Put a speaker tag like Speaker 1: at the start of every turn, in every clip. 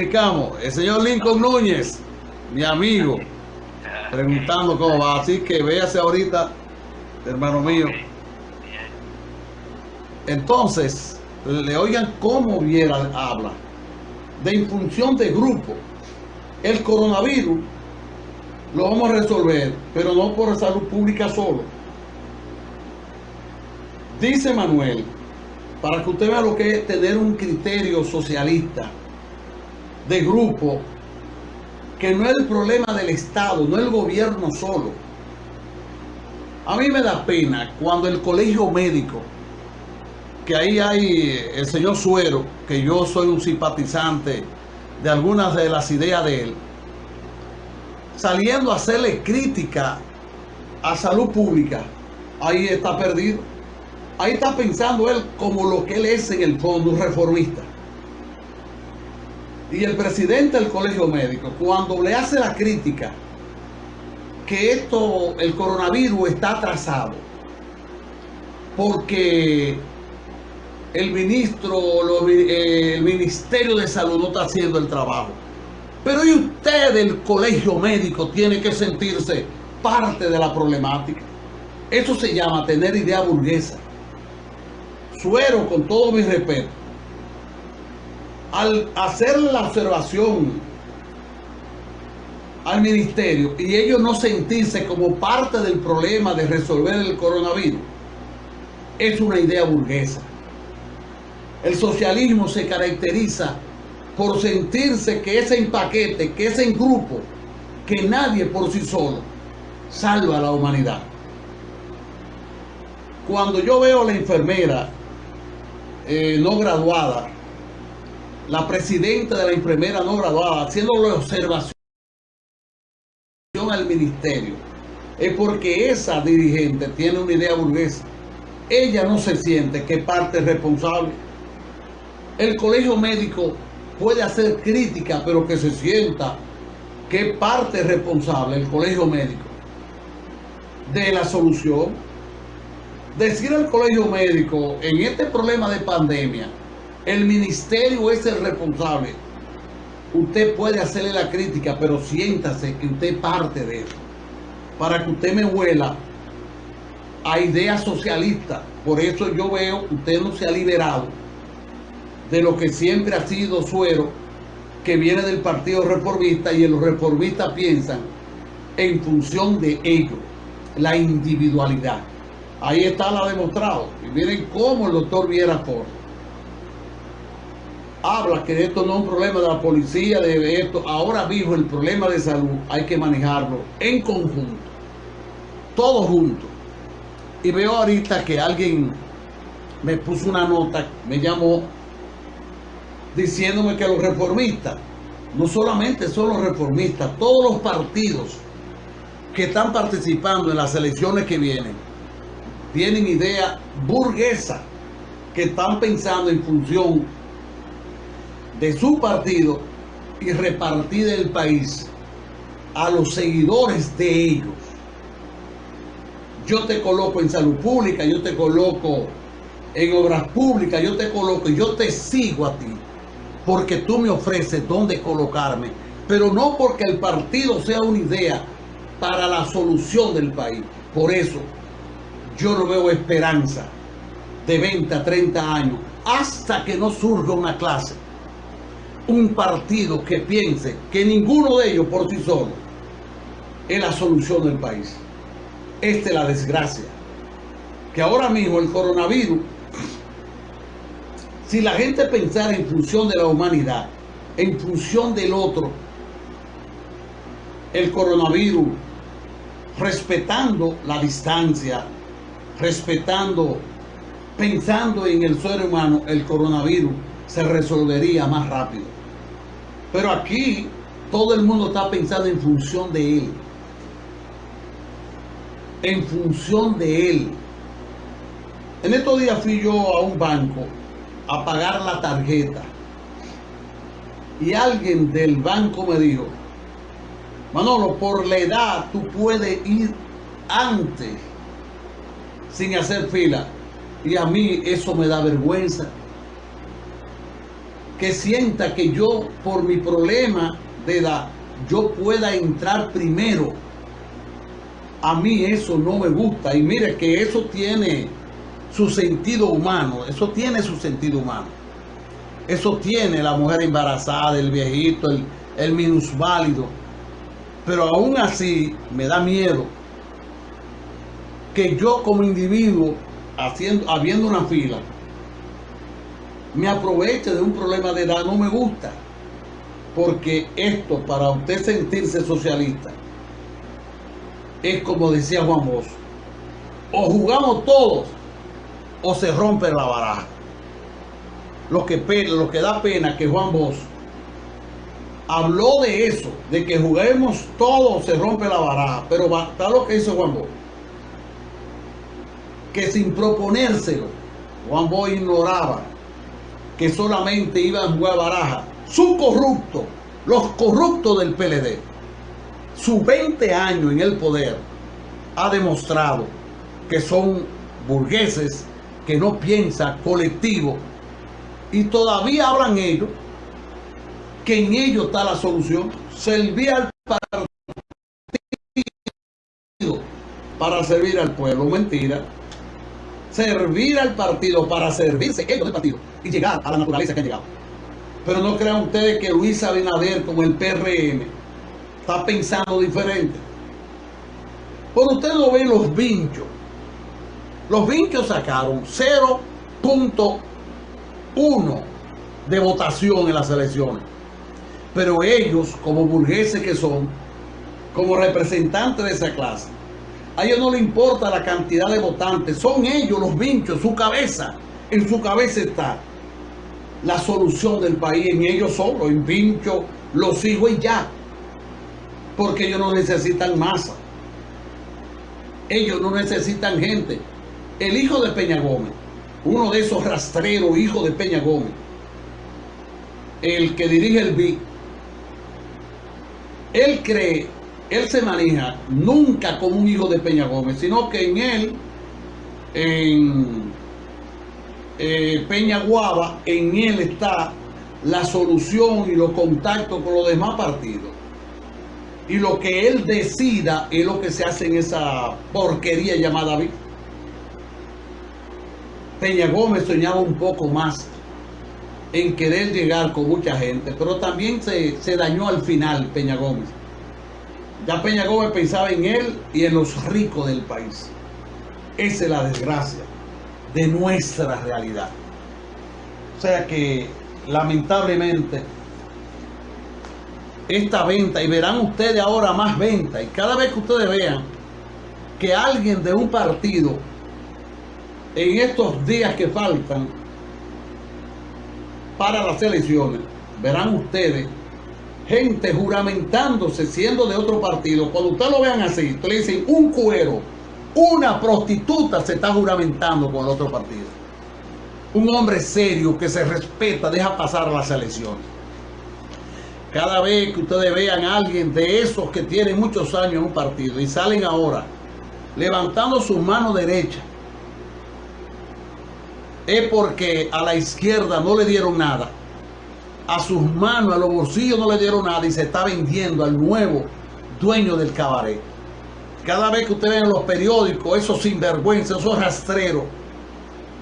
Speaker 1: El señor Lincoln Núñez, mi amigo, preguntando cómo va. Así que véase ahorita, hermano mío. Entonces, le oigan cómo Viera habla de infunción de grupo. El coronavirus lo vamos a resolver, pero no por salud pública solo. Dice Manuel, para que usted vea lo que es tener un criterio socialista de grupo que no es el problema del Estado, no el gobierno solo. A mí me da pena cuando el colegio médico, que ahí hay el señor Suero, que yo soy un simpatizante de algunas de las ideas de él, saliendo a hacerle crítica a salud pública, ahí está perdido. Ahí está pensando él como lo que él es en el fondo, reformista. Y el presidente del colegio médico, cuando le hace la crítica que esto, el coronavirus está atrasado, porque el ministro, eh, el Ministerio de Salud no está haciendo el trabajo. Pero usted, el colegio médico, tiene que sentirse parte de la problemática. Eso se llama tener idea burguesa. Suero, con todo mi respeto, al hacer la observación al ministerio y ellos no sentirse como parte del problema de resolver el coronavirus, es una idea burguesa. El socialismo se caracteriza por sentirse que ese paquete, que ese grupo, que nadie por sí solo salva a la humanidad. Cuando yo veo a la enfermera eh, no graduada la presidenta de la enfermera no graduada, haciendo la observación al ministerio, es porque esa dirigente tiene una idea burguesa. Ella no se siente que parte es responsable. El colegio médico puede hacer crítica, pero que se sienta que parte es responsable el colegio médico de la solución. Decir al colegio médico en este problema de pandemia el ministerio es el responsable. Usted puede hacerle la crítica, pero siéntase que usted parte de eso. Para que usted me huela a ideas socialistas. Por eso yo veo que usted no se ha liberado de lo que siempre ha sido suero, que viene del Partido Reformista y los reformistas piensan en función de ellos, la individualidad. Ahí está la demostrado. Y miren cómo el doctor Viera Ford habla que esto no es un problema de la policía, de esto. Ahora mismo el problema de salud hay que manejarlo en conjunto, todos juntos. Y veo ahorita que alguien me puso una nota, me llamó, diciéndome que los reformistas, no solamente son los reformistas, todos los partidos que están participando en las elecciones que vienen, tienen idea burguesa, que están pensando en función de su partido y repartir el país a los seguidores de ellos. Yo te coloco en salud pública, yo te coloco en obras públicas, yo te coloco, yo te sigo a ti, porque tú me ofreces dónde colocarme, pero no porque el partido sea una idea para la solución del país. Por eso yo no veo esperanza de 20 a 30 años hasta que no surja una clase un partido que piense que ninguno de ellos por sí solo es la solución del país. Esta es la desgracia. Que ahora mismo el coronavirus, si la gente pensara en función de la humanidad, en función del otro, el coronavirus, respetando la distancia, respetando, pensando en el ser humano, el coronavirus se resolvería más rápido. Pero aquí todo el mundo está pensando en función de él. En función de él. En estos días fui yo a un banco a pagar la tarjeta. Y alguien del banco me dijo, Manolo, por la edad tú puedes ir antes sin hacer fila. Y a mí eso me da vergüenza que sienta que yo, por mi problema de edad, yo pueda entrar primero. A mí eso no me gusta. Y mire que eso tiene su sentido humano. Eso tiene su sentido humano. Eso tiene la mujer embarazada, el viejito, el, el minusválido. Pero aún así me da miedo que yo como individuo, haciendo, habiendo una fila, me aproveche de un problema de edad, no me gusta. Porque esto, para usted sentirse socialista, es como decía Juan Bosch, o jugamos todos o se rompe la baraja. Lo que, lo que da pena que Juan Bosch habló de eso, de que juguemos todos se rompe la baraja, pero está lo que hizo Juan Bosch. Que sin proponérselo, Juan Bosch ignoraba que solamente iban a jugar baraja su corrupto, los corruptos del PLD, su 20 años en el poder ha demostrado que son burgueses que no piensan colectivo y todavía hablan ellos que en ellos está la solución. Servir al partido para servir al pueblo. Mentira servir al partido para servirse ellos del partido y llegar a la naturaleza que han llegado. Pero no crean ustedes que Luis Abinader como el PRM está pensando diferente. Por ustedes no ven los vinchos. Los vinchos sacaron 0.1 de votación en las elecciones. Pero ellos, como burgueses que son, como representantes de esa clase, a ellos no les importa la cantidad de votantes. Son ellos los vinchos, su cabeza. En su cabeza está la solución del país. En ellos solo, en vincho, los hijos y ya. Porque ellos no necesitan masa. Ellos no necesitan gente. El hijo de Peña Gómez, uno de esos rastreros hijos de Peña Gómez, el que dirige el BIC, él cree él se maneja nunca como un hijo de Peña Gómez, sino que en él, en eh, Peña Guava, en él está la solución y los contactos con los demás partidos. Y lo que él decida es lo que se hace en esa porquería llamada vida. Peña Gómez soñaba un poco más en querer llegar con mucha gente, pero también se, se dañó al final Peña Gómez ya Peña Gómez pensaba en él y en los ricos del país. Esa es la desgracia de nuestra realidad. O sea que lamentablemente esta venta, y verán ustedes ahora más venta, y cada vez que ustedes vean que alguien de un partido en estos días que faltan para las elecciones, verán ustedes gente juramentándose siendo de otro partido, cuando ustedes lo vean así, ustedes le dicen un cuero, una prostituta se está juramentando con el otro partido. Un hombre serio que se respeta, deja pasar las elecciones. Cada vez que ustedes vean a alguien de esos que tienen muchos años en un partido y salen ahora levantando su mano derecha, es porque a la izquierda no le dieron nada a sus manos, a los bolsillos no le dieron nada y se está vendiendo al nuevo dueño del cabaret. Cada vez que ustedes ven los periódicos, esos sinvergüenzas, esos rastreros,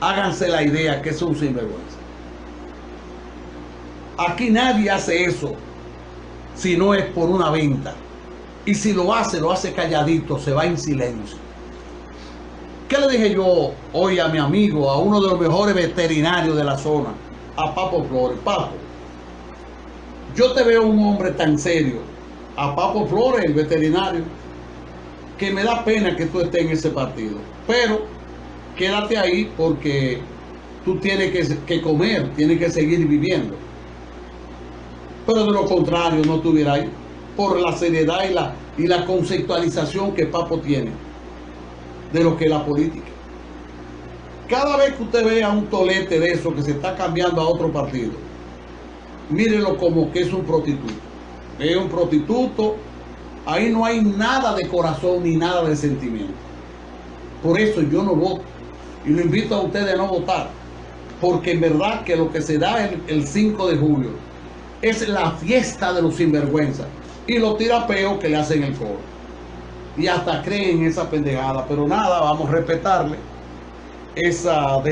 Speaker 1: háganse la idea que es un. Aquí nadie hace eso si no es por una venta. Y si lo hace, lo hace calladito, se va en silencio. ¿Qué le dije yo hoy a mi amigo, a uno de los mejores veterinarios de la zona, a Papo Flores? Papo, yo te veo un hombre tan serio, a Papo Flores, el veterinario, que me da pena que tú estés en ese partido. Pero quédate ahí porque tú tienes que, comer, tienes que seguir viviendo. Pero de lo contrario, no estuviera ahí. Por la seriedad y la, y la conceptualización que Papo tiene de lo que es la política. Cada vez que usted vea un tolete de eso que se está cambiando a otro partido, mírenlo como que es un prostituto. Es un prostituto, ahí no hay nada de corazón ni nada de sentimiento. Por eso yo no voto. Y lo invito a ustedes a no votar. porque en verdad que lo que se da el, el 5 de julio es la fiesta de los sinvergüenzas y los tirapeos que le hacen el coro. Y hasta creen esa pendejada, pero nada, vamos a respetarle esa...